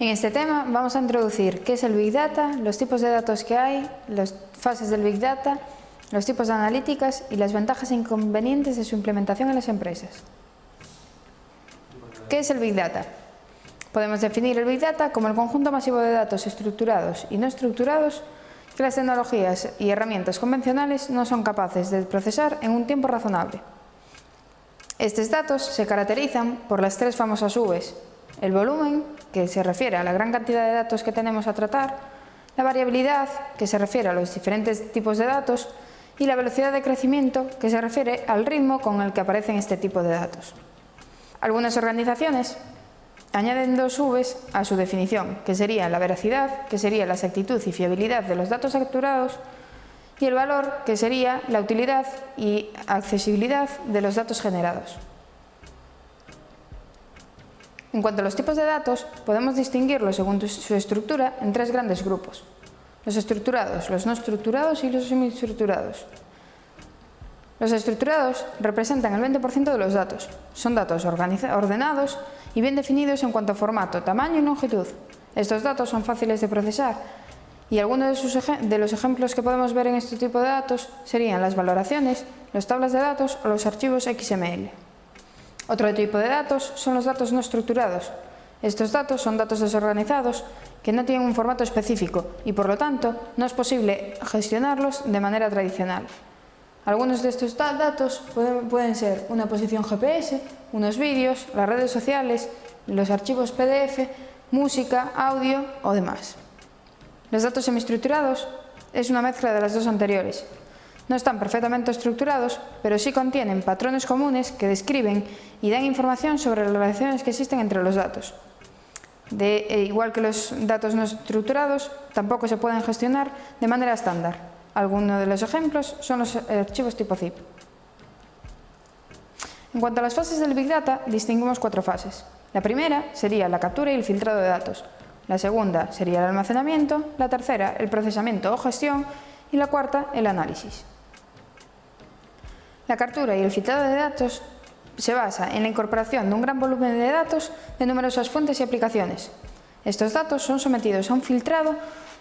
En este tema vamos a introducir qué es el Big Data, los tipos de datos que hay, las fases del Big Data, los tipos de analíticas y las ventajas e inconvenientes de su implementación en las empresas. ¿Qué es el Big Data? Podemos definir el Big Data como el conjunto masivo de datos estructurados y no estructurados que las tecnologías y herramientas convencionales no son capaces de procesar en un tiempo razonable. Estos datos se caracterizan por las tres famosas Vs, el volumen, que se refiere a la gran cantidad de datos que tenemos a tratar, la variabilidad, que se refiere a los diferentes tipos de datos, y la velocidad de crecimiento, que se refiere al ritmo con el que aparecen este tipo de datos. Algunas organizaciones añaden dos Vs a su definición, que sería la veracidad, que sería la exactitud y fiabilidad de los datos capturados, y el valor, que sería la utilidad y accesibilidad de los datos generados. En cuanto a los tipos de datos, podemos distinguirlos según su estructura en tres grandes grupos. Los estructurados, los no estructurados y los semiestructurados. Los estructurados representan el 20% de los datos. Son datos ordenados y bien definidos en cuanto a formato, tamaño y longitud. Estos datos son fáciles de procesar y algunos de, de, los ejemplos que podemos ver en este tipo de datos serían las valoraciones, las tablas de datos o los archivos XML. Otro tipo de datos son los datos no estructurados. Estos datos son datos desorganizados que no tienen un formato específico y por lo tanto no es posible gestionarlos de manera tradicional. Algunos de estos datos pueden, ser una posición GPS, unos vídeos, las redes sociales, los archivos PDF, música, audio o demás. Los datos semiestructurados es una mezcla de las dos anteriores, no están perfectamente estructurados, pero sí contienen patrones comunes que describen y dan información sobre las relaciones que existen entre los datos. De, e igual que los datos no estructurados, tampoco se pueden gestionar de manera estándar. Algunos de los ejemplos son los archivos tipo zip. En cuanto a las fases del Big Data, distinguimos cuatro fases. La primera sería la captura y el filtrado de datos. La segunda sería el almacenamiento, la tercera el procesamiento o gestión y la cuarta el análisis. La captura y el filtrado de datos se basa en la incorporación de un gran volumen de datos de numerosas fuentes y aplicaciones. Estos datos son sometidos a un filtrado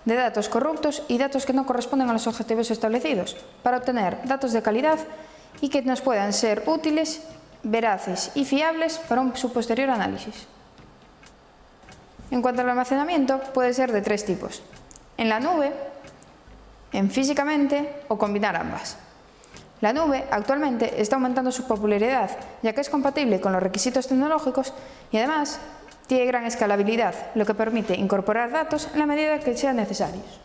de datos corruptos y datos que no corresponden a los objetivos establecidos para obtener datos de calidad y que nos puedan ser útiles, veraces y fiables para un, su posterior análisis. En cuanto al almacenamiento, puede ser de tres tipos. En la nube, en físicamente o combinar ambas. La nube actualmente está aumentando su popularidad, ya que es compatible con los requisitos tecnológicos y además tiene gran escalabilidad, lo que permite incorporar datos en la medida que sean necesarios.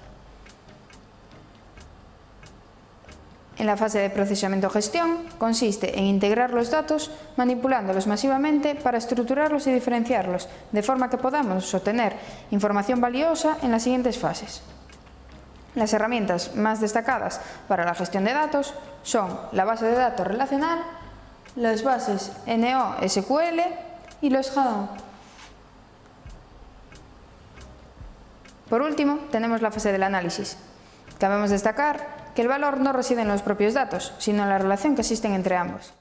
En la fase de procesamiento-gestión consiste en integrar los datos manipulándolos masivamente para estructurarlos y diferenciarlos, de forma que podamos obtener información valiosa en las siguientes fases. Las herramientas más destacadas para la gestión de datos son la base de datos relacional, las bases NoSQL y los Hadoop. Por último, tenemos la fase del análisis. Cabemos destacar que el valor no reside en los propios datos, sino en la relación que existen entre ambos.